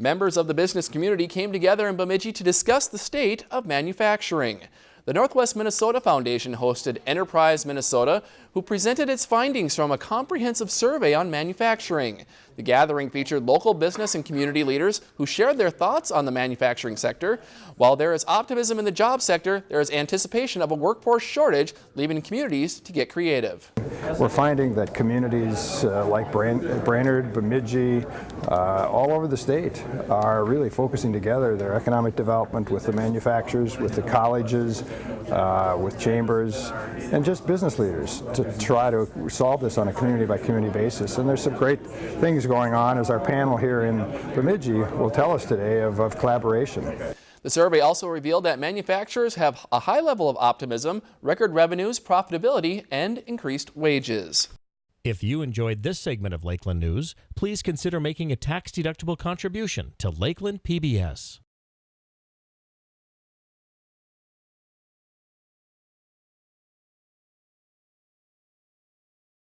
Members of the business community came together in Bemidji to discuss the state of manufacturing. The Northwest Minnesota Foundation hosted Enterprise Minnesota, who presented its findings from a comprehensive survey on manufacturing. The gathering featured local business and community leaders who shared their thoughts on the manufacturing sector. While there is optimism in the job sector, there is anticipation of a workforce shortage, leaving communities to get creative. We're finding that communities uh, like Brainerd, Bemidji, uh, all over the state are really focusing together their economic development with the manufacturers, with the colleges, uh, with chambers, and just business leaders to try to solve this on a community by community basis. And there's some great things going on as our panel here in Bemidji will tell us today of, of collaboration. The survey also revealed that manufacturers have a high level of optimism, record revenues, profitability, and increased wages. If you enjoyed this segment of Lakeland News, please consider making a tax-deductible contribution to Lakeland PBS.